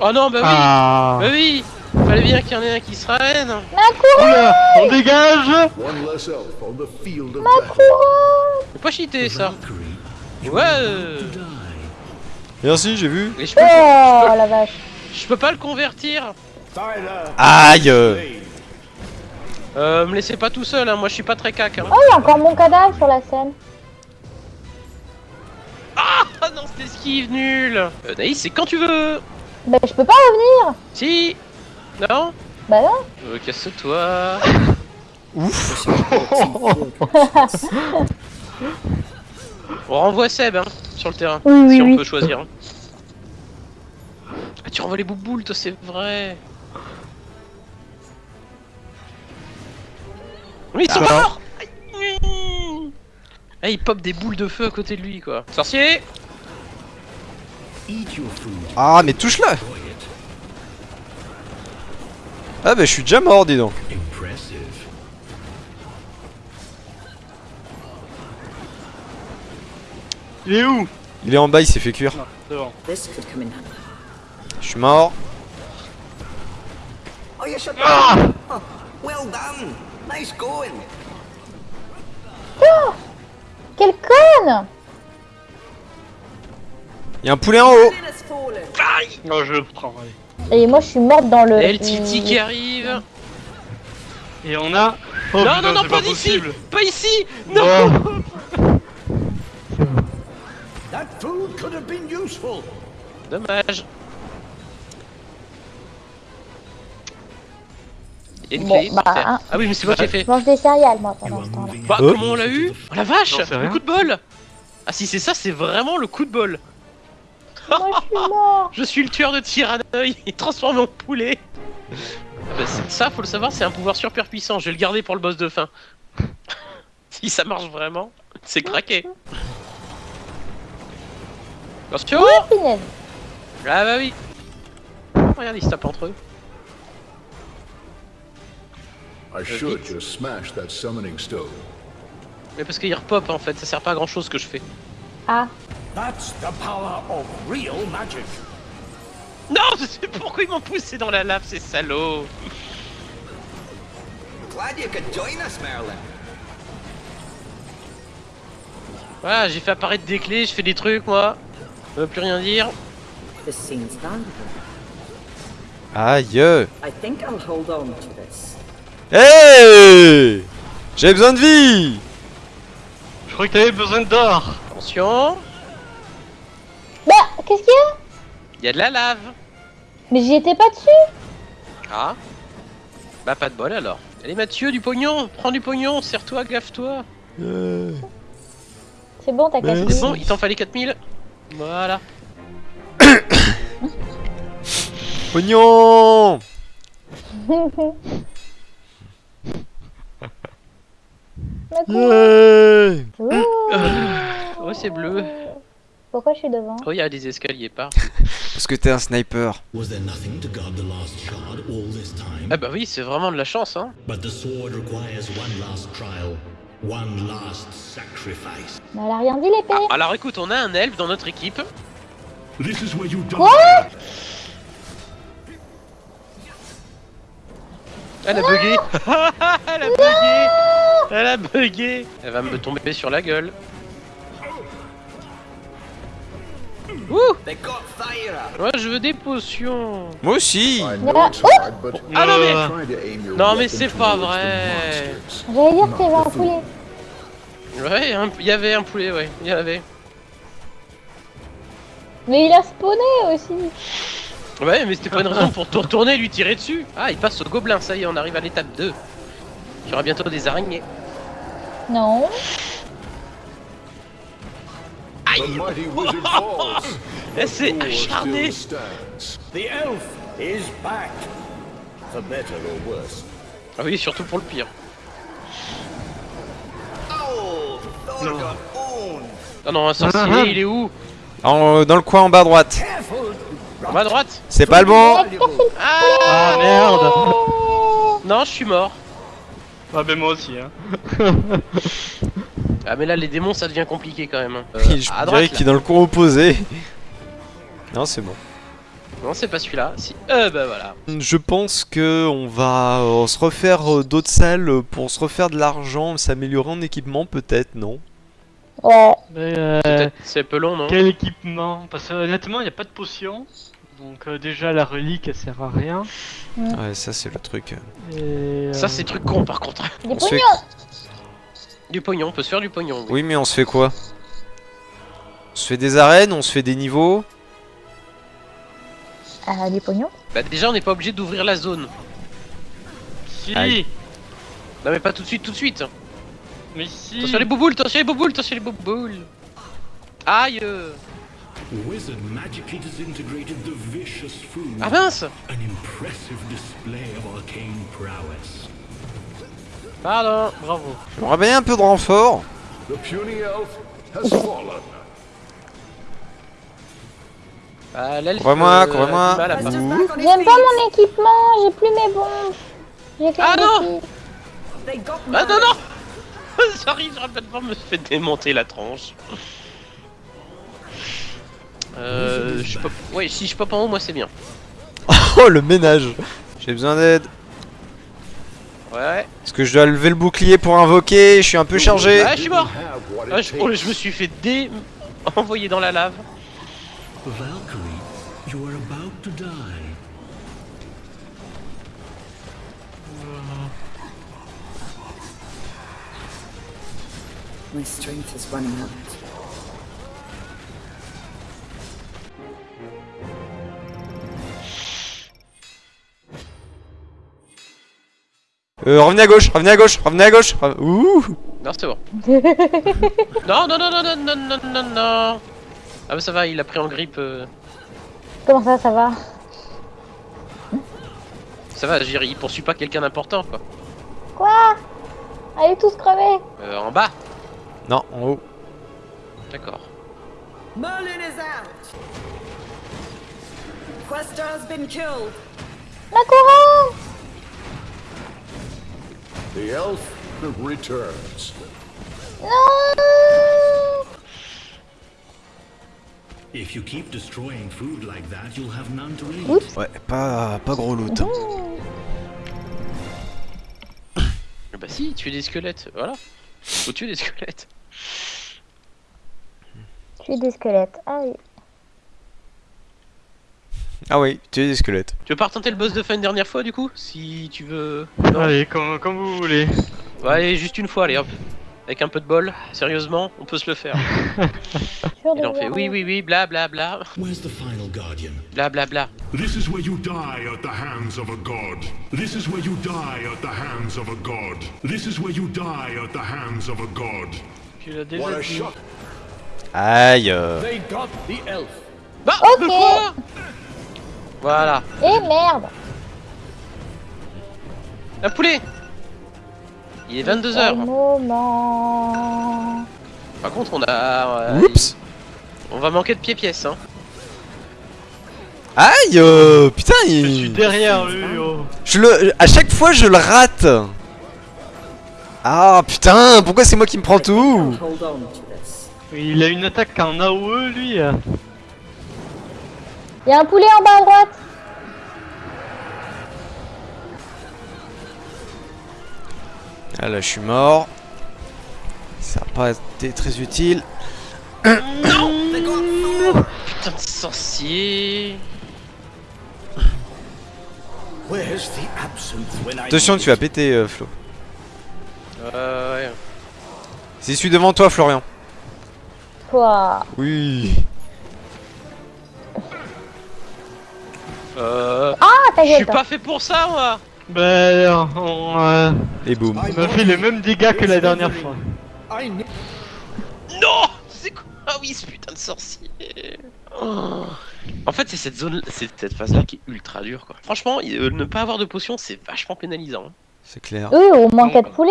Oh non, bah oui. Ah. Bah oui. Fallait bien qu'il y en ait un qui se ramène On dégage. Ma couronne. Faut pas cheater ça. Ouais. Merci, j'ai vu. Je peux, Oh la vache. je peux pas le convertir. Aïe. Euh, me laissez pas tout seul, hein, moi je suis pas très cac. Hein. Oh, il y a encore mon cadavre sur la scène. Ah non, c'était esquive nul euh, Naïs, c'est quand tu veux Bah, je peux pas revenir Si Non Bah non euh, Casse-toi On renvoie Seb, hein, sur le terrain, Oui, oui, si on oui. peut choisir. hein. Ah, tu renvoies les bouboules, toi, c'est vrai Oui, ils sont Ah. morts Aïe. Ah, il pop des boules de feu à côté de lui, quoi. Sorcier. Ah, mais it. Ah, bah, je suis déjà mort, dis donc. Il est où? Il est en bas, il s'est fait cuire. Non. Je suis mort. Oh. Ah well done. Nice going. Conne Il y a un poulet en haut. Non, je le prends, allez. Et moi, je suis morte dans le... Et le Titi qui arrive. Et on a... Oh, Non, putain, non, non, pas pas d'ici. possible. Pas ici. Non. Oh. That food could have been useful. Dommage. Une Bon, clé, bah, hein. Ah oui, mais c'est moi qui ai fait. Je mange des céréales, moi, pendant ce temps-là. Bah, comment on l'a eu? Oh. La vache sais Le coup de bol. Ah si c'est ça, c'est vraiment le coup de bol Moi, je suis mort Je suis le tueur de Tyranneuil, il transforme en poulet Ah bah, Ça, faut le savoir, c'est un pouvoir super puissant, je vais le garder pour le boss de fin. si ça marche vraiment, c'est craqué Attention. Ah bah oui Regarde, ils se tapent entre eux. I should just smash that summoning stone. Mais parce qu'il repop en fait, ça sert pas à grand chose ce que je fais. Ah, That's the power of real magic. Non, je sais pourquoi ils m'ont poussé dans la lave, ces salauds Glad you could join us, Merlin. Voilà, j'ai fait apparaître des clés, je fais des trucs moi. Ça veut plus rien dire. This seems valuable. Aïe I think I'll hold on to this. Hey J'ai besoin de vie Je crois que t'avais besoin d'or Attention, bah, qu'est-ce qu'il y a? Il y a de la lave. Mais j'y étais pas dessus Ah Bah pas de bol alors. Allez Mathieu, du pognon, prends du pognon, serre-toi, gaffe-toi. Euh, C'est bon, t'as Mais cassé. C'est bon, il t'en fallait 4000 Voilà. Pognon. Yeah Ouh. Ouais, c'est bleu. Pourquoi je suis devant Oh, il y a des escaliers par. Parce que t'es un sniper. Was there nothing to guard the last shard all this time? Ah bah oui, c'est vraiment de la chance hein. But the sword requires one last trial, one last sacrifice. Mais elle a rien dit, l'épée Alors écoute, on a un elfe dans notre équipe. This is where you die. Quoi? Elle a bugué Elle a bugué Elle a bugué Elle va me tomber sur la gueule. Ouh. Ouais, je veux des potions Moi aussi Ah non mais Non, mais c'est pas vrai. J'allais dire qu'il y avait un poulet. Ouais, un- il y avait un poulet, ouais, il y avait. Mais il a spawné aussi. Ouais, mais c'était pas une raison pour te retourner et lui tirer dessus. Ah, il passe au gobelin, ça y est, on arrive à l'étape 2. Il y aura bientôt des araignées. Non. The mighty wizard falls. Elle s'est War acharnée still stands. The elf is back. For better or worse. Ah oui, surtout pour le pire. Oh, Thor No. got owned. Ah non, un sorcier, il est où? En- Dans le coin en bas à droite. En bas à droite? C'est pas le bon Ah Ah merde Non, je suis mort. Ah ben moi aussi hein. Ah mais là, les démons, ça devient compliqué quand même. hein. Euh, Je à dirais qu'il est dans le coin opposé. Non, c'est bon. Non, c'est pas celui-là. Si. Euh, bah voilà. Je pense que on va euh, se refaire euh, d'autres salles pour se refaire de l'argent, s'améliorer en équipement peut-être, non? Ouais. Mais euh, c'est un peu long, non? quel équipement? Parce que honnêtement, il n'y a pas de potion. Donc euh, déjà, la relique, elle sert à rien. Ouais, ça c'est le truc. Et, euh, Ça, c'est truc con par contre. Des On se fait- pognons Du pognon, on peut se faire du pognon. oui. Oui, mais on se fait quoi? On se fait des arènes, on se fait des niveaux? Ah, pognons? Bah, déjà, on n'est pas obligé d'ouvrir la zone. Si Aïe. Non, mais pas tout de suite, tout de suite. Mais si Attention les bouboules, attention les bouboules, attention les bouboules. Aïe euh. Wizard magically disintegrated the vicious food. Ah mince Pardon, bravo. Je me ramène un peu de renfort. Bah, euh, Courez-moi, courez-moi. J'aime pas mon équipement, j'ai plus mes bombes. Ah non Ah non, non J'arrive sur la me fait démonter la tranche. Euh, je pas. Ouais, si je pop en haut, moi c'est bien. oh le ménage J'ai besoin d'aide. Ouais, Est-ce que je dois lever le bouclier pour invoquer Je suis un peu chargé. ouais, je suis mort Ah, je... oh, me suis fait dé... envoyer dans la lave. Valkyrie, you are about to die. My strength is running out. Euh, revenez à gauche, revenez à gauche, revenez à gauche. Ouh Non, c'est bon. non, non, non, non, non, non, non, non, non. Ah bah ça va, il a pris en grippe. euh, Comment ça, ça va? Ça va, Jiri, il poursuit pas quelqu'un d'important, quoi. Quoi? Allez tous crever Euh, en bas Non, en haut. D'accord. Merlin is out. Quester has been killed. Ma couronne The elf returns. Non If you keep destroying food like that, you'll have none to eat. Oups Ouais, pas, pas gros loot. hein. Eh Bah si, tuer des squelettes, voilà. Faut tuer des squelettes. Suis des squelettes. Ah oui. Ah oui, tu es des squelettes. Tu veux pas retenter le boss de fin une dernière fois, du coup Si tu veux... Non. Allez, comme, comme vous voulez. Ouais, allez, juste une fois, allez, hop. Avec un peu de bol, sérieusement, on peut se le faire. De on fait oui, oui, oui, bla bla bla, Where's the final guardian? bla bla bla. This is where you die at the hands of a god. This is where you die at the hands of a god. This is where you die at the hands of a god. Tu l'as What a shot. Aïe euh. They got the elf. Bah, quoi Voilà. Eh merde Un poulet Il est Quel 22h. moment Par contre, on a... euh, Oups On va manquer de pieds-pièces, hein. Aïe euh, Putain, Je il... suis derrière lui, oh. Je le... À chaque fois, je le rate Ah putain, pourquoi c'est moi qui me prends tout? Il a une attaque en AOE, lui. Il y a un poulet en bas à droite Ah là, je suis mort. Ça n'a pas été très utile. Putain de sorcier Where's the absinthe when I Attention, tu vas péter, euh, Flo. Euh, ouais. C'est celui devant toi, Florian. Quoi Oui. Je suis pas fait pour ça, moi Ben, on, euh, Et boum. on m'a fait les mêmes dégâts que la dernière fois. Non C'est quoi? Ah oui, ce putain de sorcier Oh. En fait, c'est cette zone, c'est cette phase-là qui est ultra dure, quoi. Franchement, euh, ne pas avoir de potion, c'est vachement pénalisant. C'est clair. Oui, au moins 4 poulets